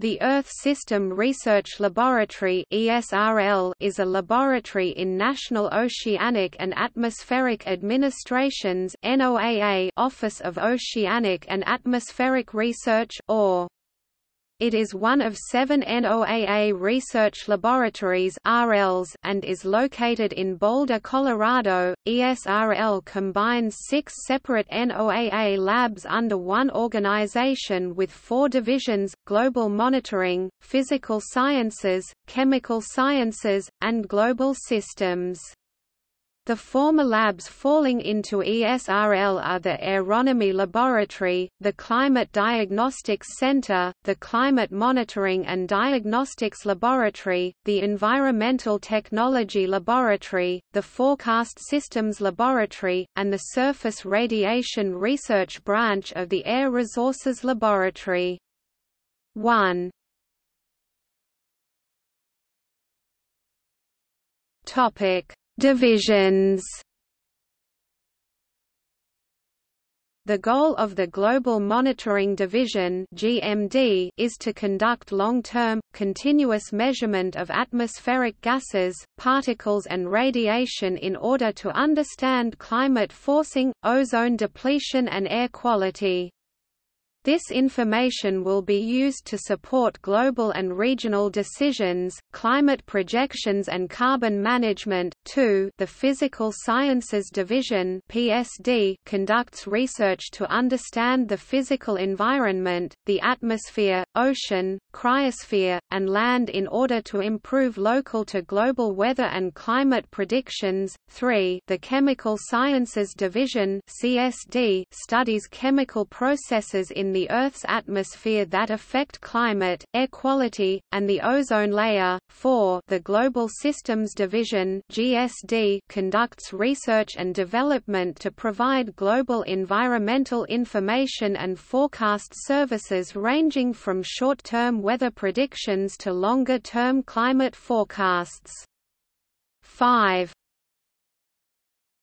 The Earth System Research Laboratory (ESRL) is a laboratory in National Oceanic and Atmospheric Administration's (NOAA) Office of Oceanic and Atmospheric Research (OR). It is one of seven NOAA research laboratories RLs and is located in Boulder, Colorado. ESRL combines six separate NOAA labs under one organization with four divisions, Global Monitoring, Physical Sciences, Chemical Sciences, and Global Systems. The former labs falling into ESRL are the Aeronomy Laboratory, the Climate Diagnostics Center, the Climate Monitoring and Diagnostics Laboratory, the Environmental Technology Laboratory, the Forecast Systems Laboratory, and the Surface Radiation Research Branch of the Air Resources Laboratory. 1 Topic Divisions The goal of the Global Monitoring Division (GMD) is to conduct long-term, continuous measurement of atmospheric gases, particles and radiation in order to understand climate forcing, ozone depletion and air quality. This information will be used to support global and regional decisions, climate projections and carbon management. 2. The Physical Sciences Division (PSD) conducts research to understand the physical environment, the atmosphere, ocean, cryosphere, and land in order to improve local to global weather and climate predictions. 3. The Chemical Sciences Division (CSD) studies chemical processes in the Earth's atmosphere that affect climate, air quality, and the ozone layer. 4. The Global Systems Division (GSD) conducts research and development to provide global environmental information and forecast services ranging from short-term weather predictions to longer-term climate forecasts. 5.